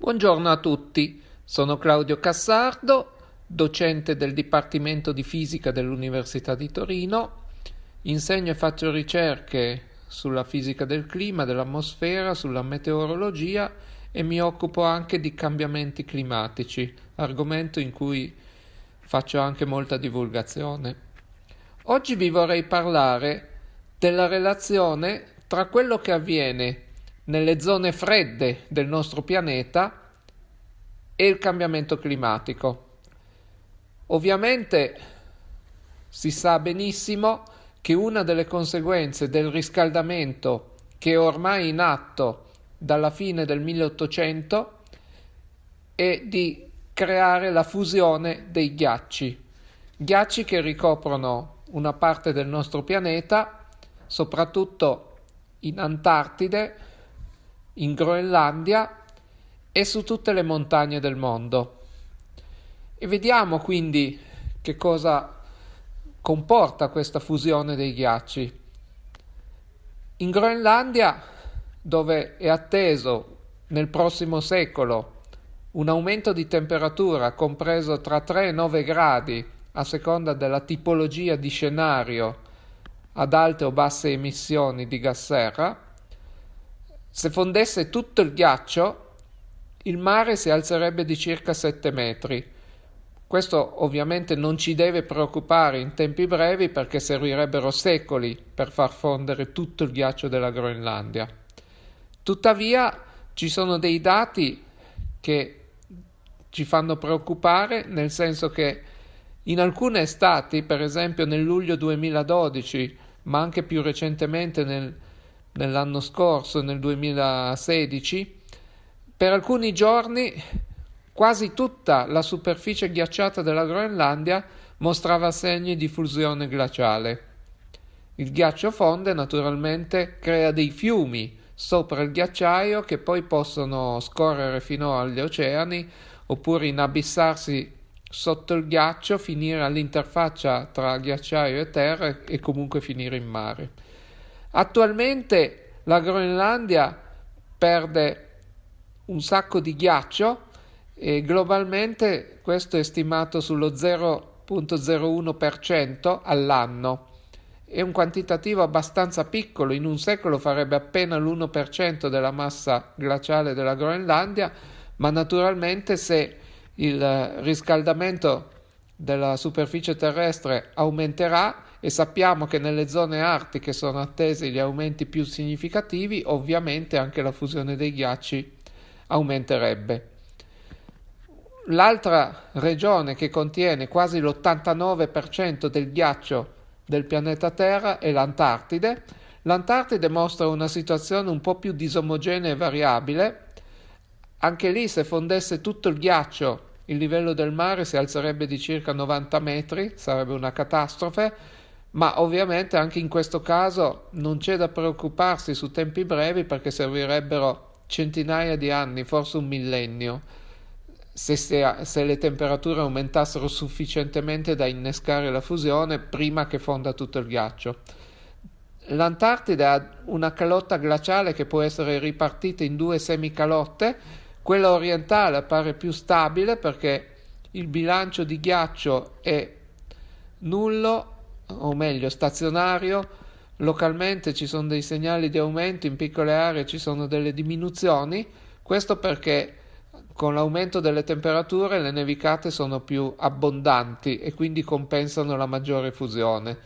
Buongiorno a tutti, sono Claudio Cassardo, docente del Dipartimento di Fisica dell'Università di Torino. Insegno e faccio ricerche sulla fisica del clima, dell'atmosfera, sulla meteorologia e mi occupo anche di cambiamenti climatici, argomento in cui faccio anche molta divulgazione. Oggi vi vorrei parlare della relazione tra quello che avviene nelle zone fredde del nostro pianeta e il cambiamento climatico. Ovviamente si sa benissimo che una delle conseguenze del riscaldamento che è ormai in atto dalla fine del 1800 è di creare la fusione dei ghiacci, ghiacci che ricoprono una parte del nostro pianeta, soprattutto in Antartide, in Groenlandia e su tutte le montagne del mondo. E vediamo quindi che cosa comporta questa fusione dei ghiacci. In Groenlandia, dove è atteso nel prossimo secolo un aumento di temperatura compreso tra 3 e 9 gradi a seconda della tipologia di scenario ad alte o basse emissioni di gas serra, se fondesse tutto il ghiaccio, il mare si alzerebbe di circa 7 metri. Questo ovviamente non ci deve preoccupare in tempi brevi perché servirebbero secoli per far fondere tutto il ghiaccio della Groenlandia. Tuttavia ci sono dei dati che ci fanno preoccupare nel senso che in alcune estati, per esempio nel luglio 2012, ma anche più recentemente nel nell'anno scorso, nel 2016, per alcuni giorni quasi tutta la superficie ghiacciata della Groenlandia mostrava segni di fusione glaciale. Il ghiaccio fonde naturalmente crea dei fiumi sopra il ghiacciaio che poi possono scorrere fino agli oceani oppure inabissarsi sotto il ghiaccio, finire all'interfaccia tra ghiacciaio e terra e comunque finire in mare. Attualmente la Groenlandia perde un sacco di ghiaccio e globalmente questo è stimato sullo 0.01% all'anno. È un quantitativo abbastanza piccolo, in un secolo farebbe appena l'1% della massa glaciale della Groenlandia, ma naturalmente se il riscaldamento della superficie terrestre aumenterà, e sappiamo che nelle zone artiche sono attesi gli aumenti più significativi, ovviamente anche la fusione dei ghiacci aumenterebbe. L'altra regione che contiene quasi l'89% del ghiaccio del pianeta Terra è l'Antartide. L'Antartide mostra una situazione un po' più disomogenea e variabile. Anche lì, se fondesse tutto il ghiaccio, il livello del mare si alzerebbe di circa 90 metri, sarebbe una catastrofe ma ovviamente anche in questo caso non c'è da preoccuparsi su tempi brevi perché servirebbero centinaia di anni, forse un millennio, se, se, le temperature aumentassero sufficientemente da innescare la fusione prima che fonda tutto il ghiaccio. L'Antartide ha una calotta glaciale che può essere ripartita in due semicalotte, quella orientale appare più stabile perché il bilancio di ghiaccio è nullo o meglio stazionario, localmente ci sono dei segnali di aumento, in piccole aree ci sono delle diminuzioni, questo perché con l'aumento delle temperature le nevicate sono più abbondanti e quindi compensano la maggiore fusione.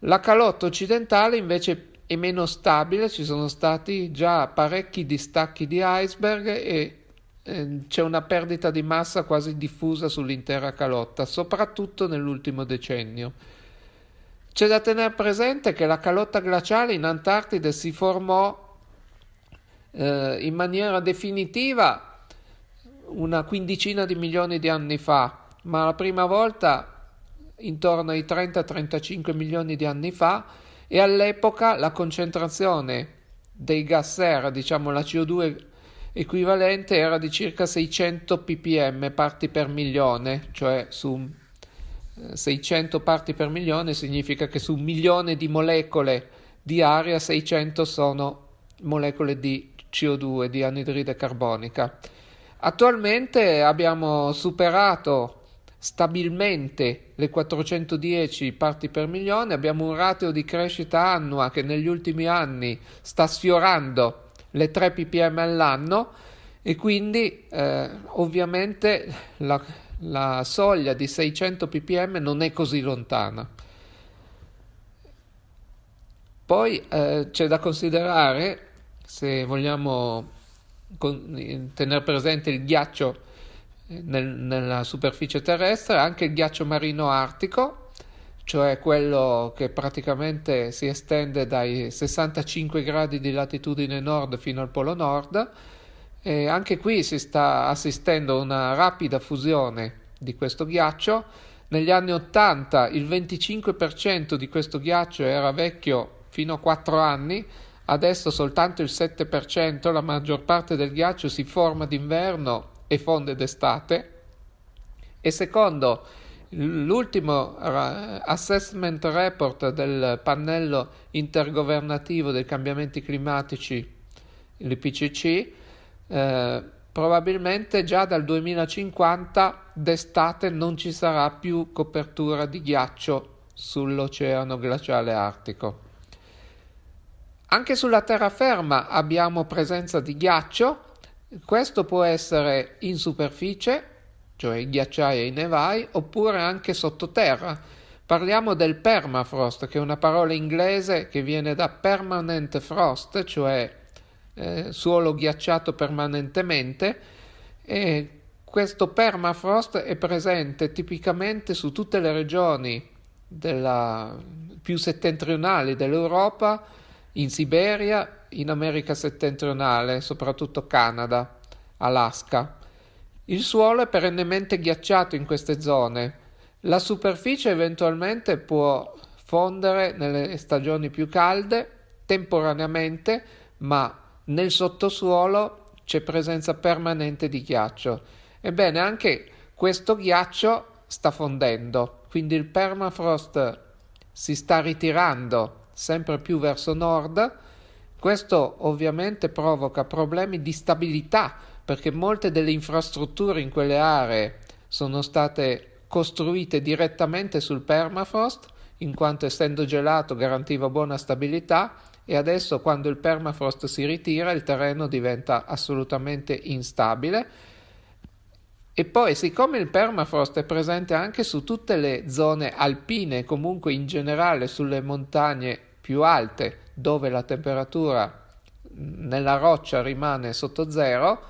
La calotta occidentale invece è meno stabile, ci sono stati già parecchi distacchi di iceberg e eh, c'è una perdita di massa quasi diffusa sull'intera calotta, soprattutto nell'ultimo decennio. C'è da tenere presente che la calotta glaciale in Antartide si formò eh, in maniera definitiva una quindicina di milioni di anni fa, ma la prima volta intorno ai 30-35 milioni di anni fa e all'epoca la concentrazione dei gas serra, diciamo la CO2 equivalente, era di circa 600 ppm parti per milione, cioè su 600 parti per milione significa che su un milione di molecole di aria 600 sono molecole di CO2, di anidride carbonica. Attualmente abbiamo superato stabilmente le 410 parti per milione, abbiamo un ratio di crescita annua che negli ultimi anni sta sfiorando le 3 ppm all'anno e quindi eh, ovviamente la, la soglia di 600 ppm non è così lontana. Poi eh, c'è da considerare, se vogliamo con, tenere presente il ghiaccio nel, nella superficie terrestre anche il ghiaccio marino artico, cioè quello che praticamente si estende dai 65 gradi di latitudine nord fino al polo nord. E anche qui si sta assistendo a una rapida fusione di questo ghiaccio. Negli anni 80 il 25% di questo ghiaccio era vecchio fino a 4 anni, adesso soltanto il 7%, la maggior parte del ghiaccio si forma d'inverno e fonde d'estate e secondo l'ultimo assessment report del pannello intergovernativo dei cambiamenti climatici, l'IPCC, eh, probabilmente già dal 2050 d'estate non ci sarà più copertura di ghiaccio sull'oceano glaciale artico. Anche sulla terraferma abbiamo presenza di ghiaccio questo può essere in superficie, cioè i ghiacciai e i nevai, oppure anche sottoterra. Parliamo del permafrost, che è una parola inglese che viene da permanent frost, cioè eh, suolo ghiacciato permanentemente, e questo permafrost è presente tipicamente su tutte le regioni della, più settentrionali dell'Europa, in Siberia, in America settentrionale, soprattutto Canada, Alaska. Il suolo è perennemente ghiacciato in queste zone. La superficie eventualmente può fondere nelle stagioni più calde, temporaneamente, ma nel sottosuolo c'è presenza permanente di ghiaccio. Ebbene, anche questo ghiaccio sta fondendo, quindi il permafrost si sta ritirando sempre più verso nord questo ovviamente provoca problemi di stabilità perché molte delle infrastrutture in quelle aree sono state costruite direttamente sul permafrost, in quanto essendo gelato garantiva buona stabilità e adesso quando il permafrost si ritira il terreno diventa assolutamente instabile. E poi, siccome il permafrost è presente anche su tutte le zone alpine, comunque in generale sulle montagne più alte dove la temperatura nella roccia rimane sotto zero,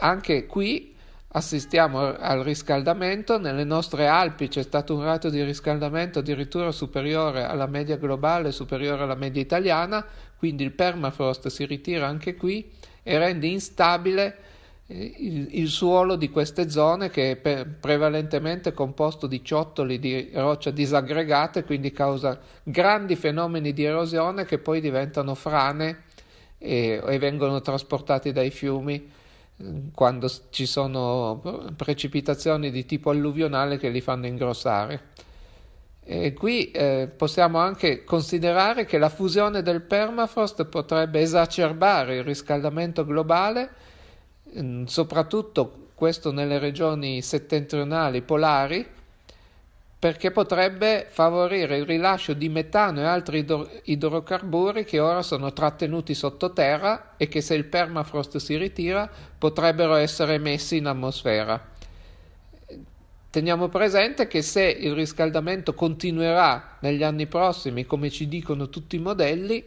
anche qui assistiamo al riscaldamento. Nelle nostre Alpi c'è stato un ratio di riscaldamento addirittura superiore alla media globale, superiore alla media italiana, quindi il permafrost si ritira anche qui e rende instabile il, il, suolo di queste zone che è per, prevalentemente composto di ciottoli di roccia disaggregate, quindi causa grandi fenomeni di erosione che poi diventano frane e, e vengono trasportati dai fiumi quando ci sono precipitazioni di tipo alluvionale che li fanno ingrossare. E qui eh, possiamo anche considerare che la fusione del permafrost potrebbe esacerbare il riscaldamento globale Ehm, soprattutto questo nelle regioni settentrionali polari, perché potrebbe favorire il rilascio di metano e altri idrocarburi che ora sono trattenuti sottoterra e che se il permafrost si ritira potrebbero essere emessi in atmosfera. Teniamo presente che se il riscaldamento continuerà negli anni prossimi, come ci dicono tutti i modelli,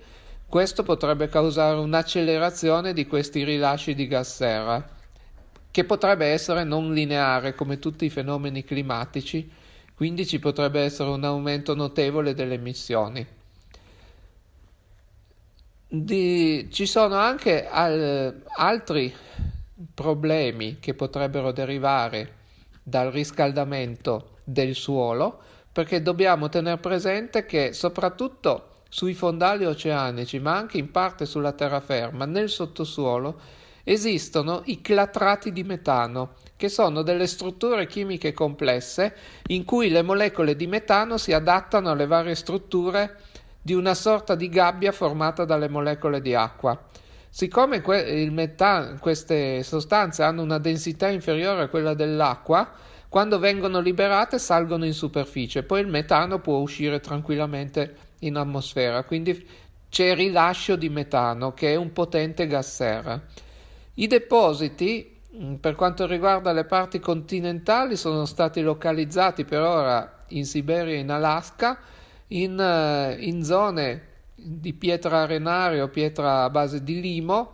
questo potrebbe causare un'accelerazione di questi rilasci di gas serra, che potrebbe essere non lineare come tutti i fenomeni climatici, quindi ci potrebbe essere un aumento notevole delle emissioni. Di, ci sono anche al, altri problemi che potrebbero derivare dal riscaldamento del suolo, perché dobbiamo tenere presente che soprattutto sui fondali oceanici, ma anche in parte sulla terraferma, nel sottosuolo, esistono i clatrati di metano, che sono delle strutture chimiche complesse in cui le molecole di metano si adattano alle varie strutture di una sorta di gabbia formata dalle molecole di acqua. Siccome que- metano, queste sostanze hanno una densità inferiore a quella dell'acqua, quando vengono liberate salgono in superficie, poi il metano può uscire tranquillamente in atmosfera, quindi c'è rilascio di metano che è un potente gas serra. I depositi mm, per quanto riguarda le parti continentali sono stati localizzati per ora in Siberia e in Alaska in, eh, in zone di pietra arenaria o pietra a base di limo,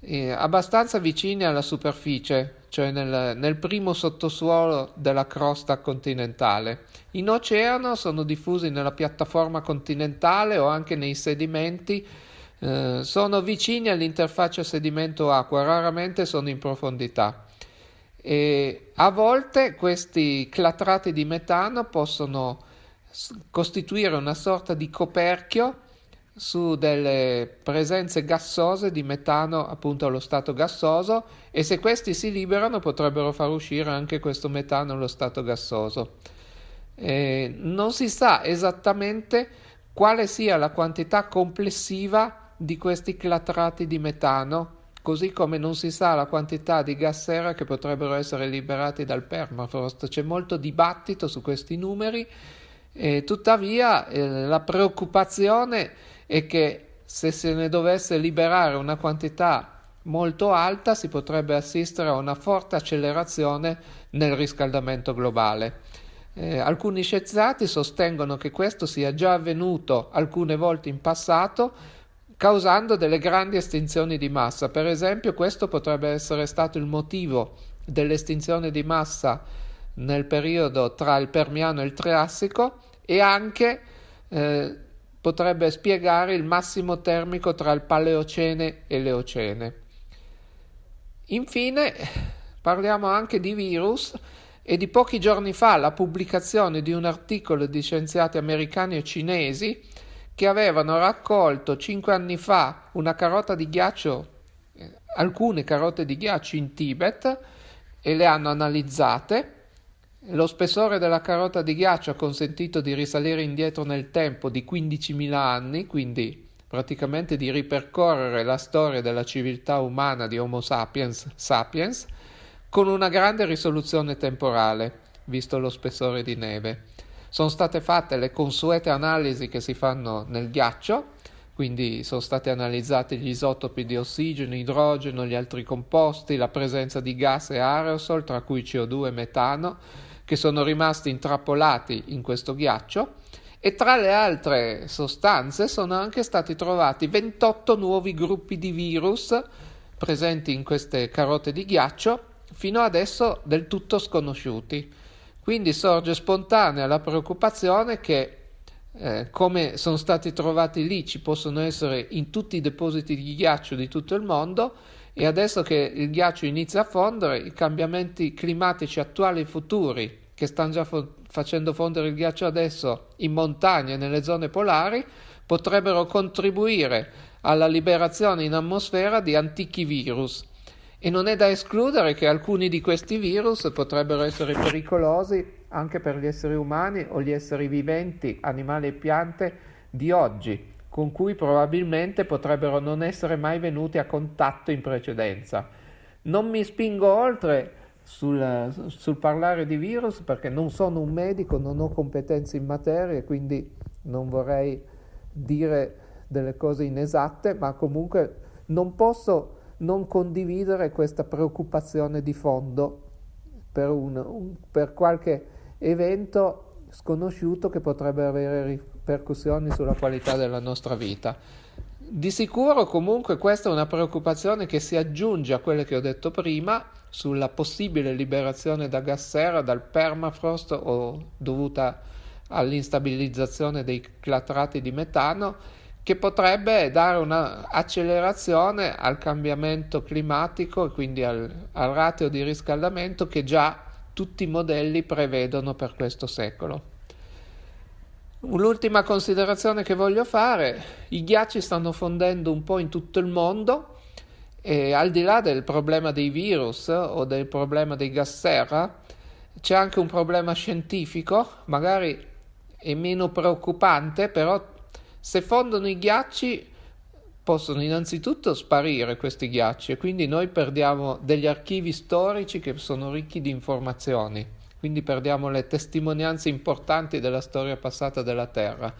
eh, abbastanza vicini alla superficie, cioè nel, nel, primo sottosuolo della crosta continentale. In oceano sono diffusi nella piattaforma continentale o anche nei sedimenti, eh, sono vicini all'interfaccia sedimento-acqua, raramente sono in profondità. E a volte questi clatrati di metano possono costituire una sorta di coperchio su delle presenze gassose di metano appunto allo stato gassoso e se questi si liberano potrebbero far uscire anche questo metano allo stato gassoso. Eh, non si sa esattamente quale sia la quantità complessiva di questi clatrati di metano, così come non si sa la quantità di gas serra che potrebbero essere liberati dal permafrost. C'è molto dibattito su questi numeri e tuttavia eh, la preoccupazione è che se se ne dovesse liberare una quantità molto alta si potrebbe assistere a una forte accelerazione nel riscaldamento globale. Eh, alcuni scienziati sostengono che questo sia già avvenuto alcune volte in passato, causando delle grandi estinzioni di massa. Per esempio, questo potrebbe essere stato il motivo dell'estinzione di massa nel periodo tra il Permiano e il Triassico e anche eh, potrebbe spiegare il massimo termico tra il Paleocene e l'Eocene. Infine parliamo anche di virus e di pochi giorni fa la pubblicazione di un articolo di scienziati americani e cinesi che avevano raccolto cinque anni fa una carota di ghiaccio, eh, alcune carote di ghiaccio in Tibet e le hanno analizzate lo spessore della carota di ghiaccio ha consentito di risalire indietro nel tempo di 15.000 anni, quindi praticamente di ripercorrere la storia della civiltà umana di Homo sapiens, sapiens con una grande risoluzione temporale, visto lo spessore di neve. Sono state fatte le consuete analisi che si fanno nel ghiaccio, quindi sono stati analizzati gli isotopi di ossigeno, idrogeno, gli altri composti, la presenza di gas e aerosol, tra cui CO2 e metano, che sono rimasti intrappolati in questo ghiaccio e tra le altre sostanze sono anche stati trovati 28 nuovi gruppi di virus presenti in queste carote di ghiaccio, fino adesso del tutto sconosciuti. Quindi sorge spontanea la preoccupazione che eh, come sono stati trovati lì ci possono essere in tutti i depositi di ghiaccio di tutto il mondo e adesso che il ghiaccio inizia a fondere, i cambiamenti climatici attuali e futuri, che stanno già fo- facendo fondere il ghiaccio adesso in montagna e nelle zone polari, potrebbero contribuire alla liberazione in atmosfera di antichi virus. E non è da escludere che alcuni di questi virus potrebbero essere pericolosi anche per gli esseri umani o gli esseri viventi, animali e piante di oggi, con cui probabilmente potrebbero non essere mai venuti a contatto in precedenza. Non mi spingo oltre sul, sul parlare di virus perché non sono un medico, non ho competenze in materia, quindi non vorrei dire delle cose inesatte, ma comunque non posso non condividere questa preoccupazione di fondo per, un, un, per qualche evento sconosciuto che potrebbe avere ripercussioni sulla qualità della nostra vita. Di sicuro comunque questa è una preoccupazione che si aggiunge a quelle che ho detto prima sulla possibile liberazione da gas serra dal permafrost o dovuta all'instabilizzazione dei clatrati di metano che potrebbe dare un'accelerazione al cambiamento climatico e quindi al, al ratio di riscaldamento che già tutti i modelli prevedono per questo secolo. L'ultima considerazione che voglio fare, i ghiacci stanno fondendo un po' in tutto il mondo e al di là del problema dei virus o del problema dei gas serra, c'è anche un problema scientifico, magari è meno preoccupante, però se fondono i ghiacci possono innanzitutto sparire questi ghiacci e quindi noi perdiamo degli archivi storici che sono ricchi di informazioni, quindi perdiamo le testimonianze importanti della storia passata della Terra.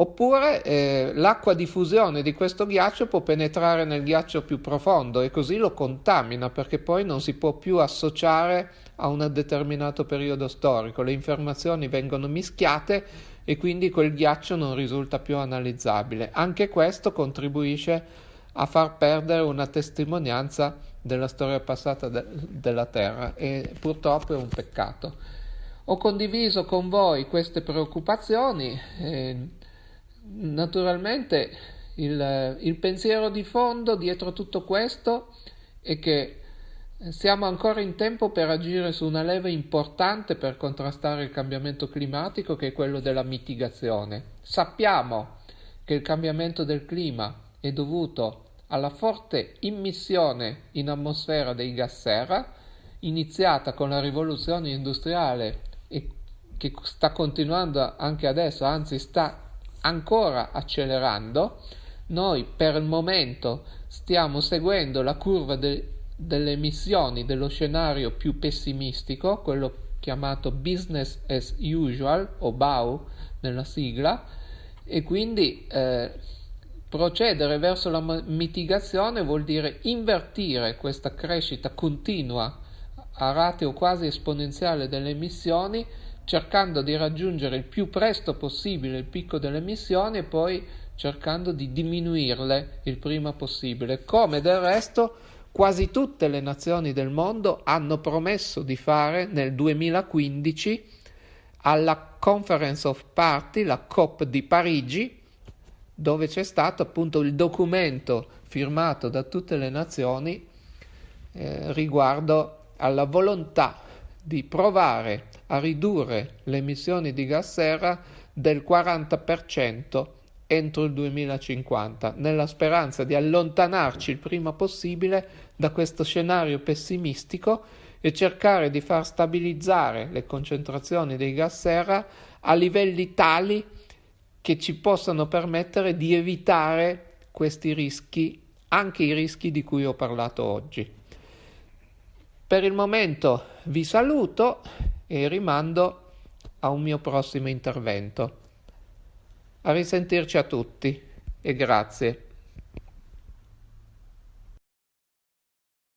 Oppure eh, l'acqua di fusione di questo ghiaccio può penetrare nel ghiaccio più profondo e così lo contamina perché poi non si può più associare a un determinato periodo storico, le informazioni vengono mischiate e quindi quel ghiaccio non risulta più analizzabile. Anche questo contribuisce a far perdere una testimonianza della storia passata de- della Terra e purtroppo è un peccato. Ho condiviso con voi queste preoccupazioni. Eh, naturalmente il, il pensiero di fondo dietro tutto questo è che siamo ancora in tempo per agire su una leva importante per contrastare il cambiamento climatico che è quello della mitigazione. Sappiamo che il cambiamento del clima è dovuto alla forte immissione in atmosfera dei gas serra, iniziata con la rivoluzione industriale e che sta continuando anche adesso, anzi sta ancora accelerando. Noi per il momento stiamo seguendo la curva de- delle emissioni dello scenario più pessimistico, quello chiamato business as usual o BAU nella sigla, e quindi eh, procedere verso la mitigazione vuol dire invertire questa crescita continua a ratio quasi esponenziale delle emissioni, cercando di raggiungere il più presto possibile il picco delle emissioni e poi cercando di diminuirle il prima possibile, come del resto quasi tutte le nazioni del mondo hanno promesso di fare nel 2015 alla Conference of Party, la COP di Parigi, dove c'è stato appunto il documento firmato da tutte le nazioni eh, riguardo alla volontà di provare a ridurre le emissioni di gas serra del 40% entro il 2050, nella speranza di allontanarci il prima possibile da questo scenario pessimistico e cercare di far stabilizzare le concentrazioni dei gas serra a livelli tali che ci possano permettere di evitare questi rischi, anche i rischi di cui ho parlato oggi. Per il momento vi saluto e rimando a un mio prossimo intervento. A risentirci a tutti e grazie.